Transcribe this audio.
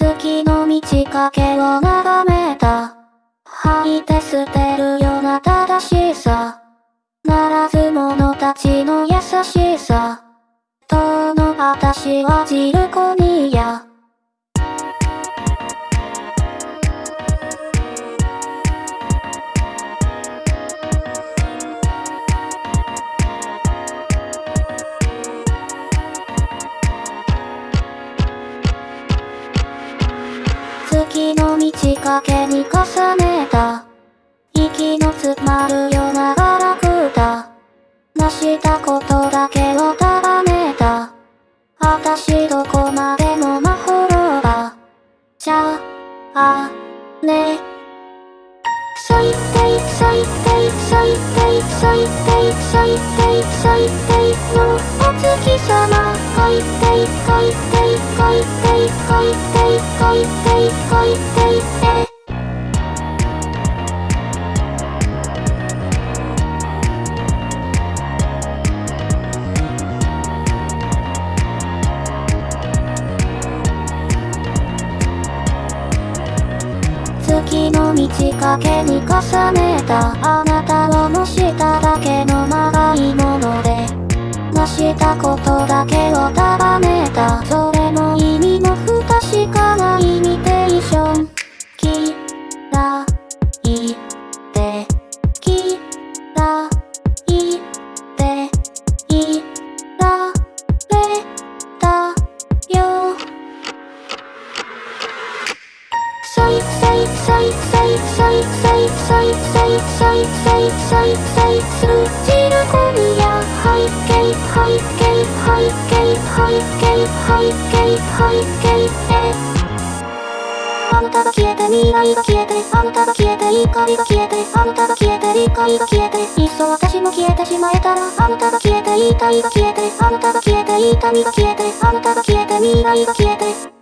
月の満ち欠けを眺めた。吐いて捨てるような正しさ。ならず者たちの優しさ。との私はジルコニア。月の満ち欠けに重ねた。息の詰まるようなガラクタ成したことだけを束ねた。私どこまでもまほろばじゃあね。最低最低最低最低最低最低のお月様。月の満ち欠けに重ねたあなたを蒸しただけ。したことだけを束ねた。それも意味の不確かなイミテーションきらいてきらいていられたよ最最最最最最最最最最最最するジルコニア背景背景背景背景背景背景へあなたが消えて未来が消えてあなたが消えて怒りが消えてあなたが消えて理解が消えていっそ私も消えてしまえたらあなたが消えて言いたいが消えてあなたが消えて痛みが消えてあなたが消えて未来が消えて